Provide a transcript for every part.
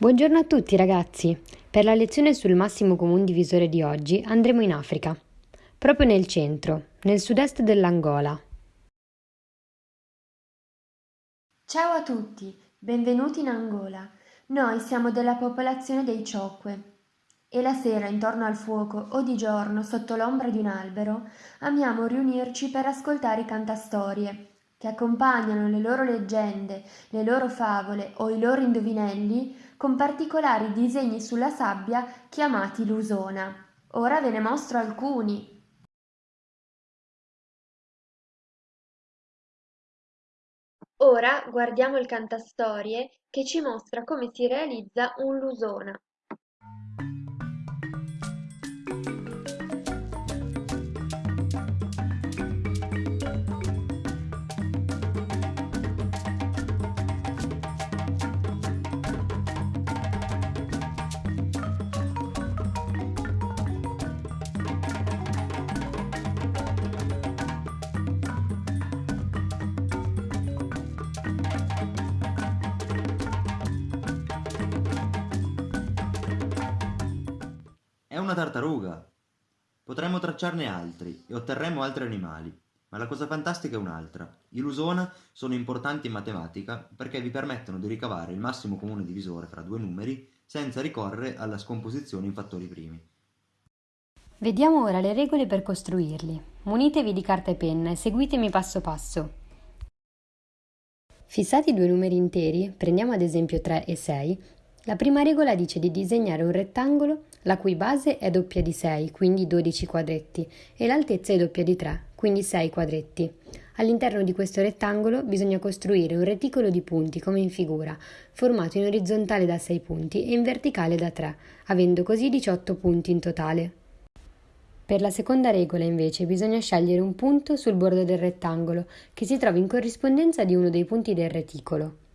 Buongiorno a tutti ragazzi! Per la lezione sul massimo comune divisore di oggi andremo in Africa, proprio nel centro, nel sud-est dell'Angola. Ciao a tutti, benvenuti in Angola. Noi siamo della popolazione dei Ciocque e la sera intorno al fuoco o di giorno sotto l'ombra di un albero amiamo riunirci per ascoltare i cantastorie che accompagnano le loro leggende, le loro favole o i loro indovinelli con particolari disegni sulla sabbia chiamati lusona. Ora ve ne mostro alcuni. Ora guardiamo il cantastorie che ci mostra come si realizza un lusona. Una tartaruga! Potremmo tracciarne altri e otterremo altri animali, ma la cosa fantastica è un'altra. I lusona sono importanti in matematica perché vi permettono di ricavare il massimo comune divisore fra due numeri senza ricorrere alla scomposizione in fattori primi. Vediamo ora le regole per costruirli. Munitevi di carta e penna e seguitemi passo passo. Fissati due numeri interi, prendiamo ad esempio 3 e 6, la prima regola dice di disegnare un rettangolo la cui base è doppia di 6, quindi 12 quadretti, e l'altezza è doppia di 3, quindi 6 quadretti. All'interno di questo rettangolo bisogna costruire un reticolo di punti come in figura, formato in orizzontale da 6 punti e in verticale da 3, avendo così 18 punti in totale. Per la seconda regola invece bisogna scegliere un punto sul bordo del rettangolo che si trova in corrispondenza di uno dei punti del reticolo.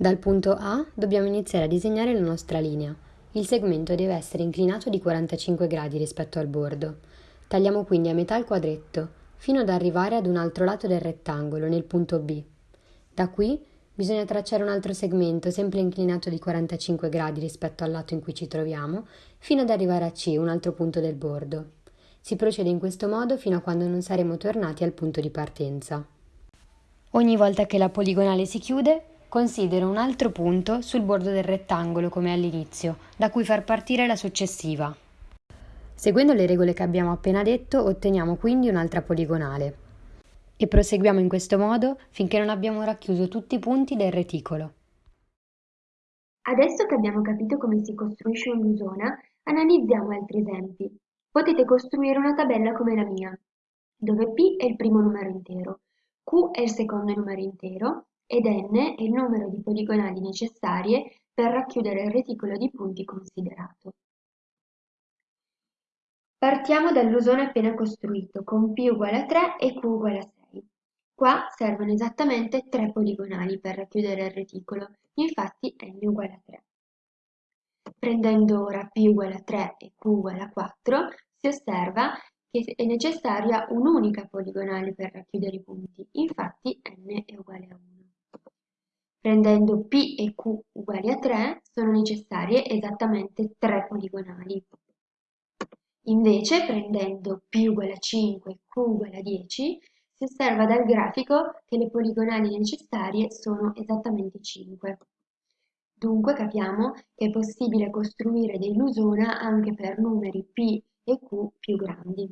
Dal punto A dobbiamo iniziare a disegnare la nostra linea. Il segmento deve essere inclinato di 45 gradi rispetto al bordo. Tagliamo quindi a metà il quadretto, fino ad arrivare ad un altro lato del rettangolo, nel punto B. Da qui bisogna tracciare un altro segmento sempre inclinato di 45 gradi rispetto al lato in cui ci troviamo, fino ad arrivare a C, un altro punto del bordo. Si procede in questo modo fino a quando non saremo tornati al punto di partenza. Ogni volta che la poligonale si chiude, Considero un altro punto sul bordo del rettangolo come all'inizio, da cui far partire la successiva. Seguendo le regole che abbiamo appena detto, otteniamo quindi un'altra poligonale. E proseguiamo in questo modo finché non abbiamo racchiuso tutti i punti del reticolo. Adesso che abbiamo capito come si costruisce un'usona, analizziamo altri esempi. Potete costruire una tabella come la mia, dove P è il primo numero intero, Q è il secondo numero intero ed n è il numero di poligonali necessarie per racchiudere il reticolo di punti considerato. Partiamo dall'usone appena costruito con p uguale a 3 e q uguale a 6. Qua servono esattamente 3 poligonali per racchiudere il reticolo, infatti n uguale a 3. Prendendo ora p uguale a 3 e q uguale a 4, si osserva che è necessaria un'unica poligonale per racchiudere i punti, infatti n è uguale a 1. Prendendo P e Q uguali a 3 sono necessarie esattamente 3 poligonali. Invece prendendo P uguale a 5 e Q uguale a 10 si osserva dal grafico che le poligonali necessarie sono esattamente 5. Dunque capiamo che è possibile costruire dei anche per numeri P e Q più grandi.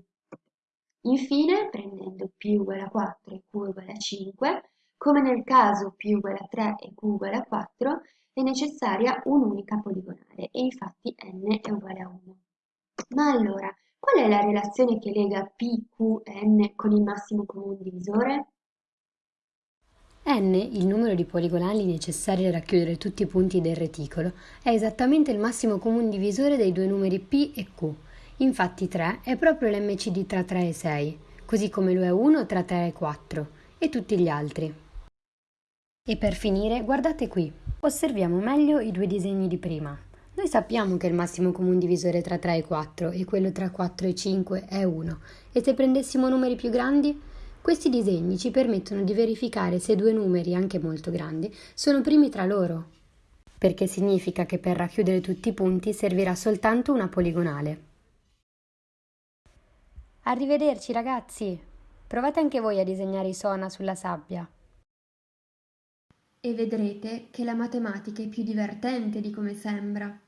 Infine, prendendo P uguale a 4 e Q uguale a 5, come nel caso P uguale a 3 e Q uguale a 4, è necessaria un'unica poligonale e infatti n è uguale a 1. Ma allora, qual è la relazione che lega P, Q n con il massimo comune divisore? n, il numero di poligonali necessari a racchiudere tutti i punti del reticolo, è esattamente il massimo comune divisore dei due numeri p e q. Infatti 3 è proprio l'MCD tra 3 e 6, così come lo è 1 tra 3 e 4, e tutti gli altri. E per finire, guardate qui. Osserviamo meglio i due disegni di prima. Noi sappiamo che il massimo comune divisore tra 3 e 4 e quello tra 4 e 5 è 1 e se prendessimo numeri più grandi? Questi disegni ci permettono di verificare se due numeri, anche molto grandi, sono primi tra loro, perché significa che per racchiudere tutti i punti servirà soltanto una poligonale. Arrivederci ragazzi! Provate anche voi a disegnare i sona sulla sabbia. E vedrete che la matematica è più divertente di come sembra.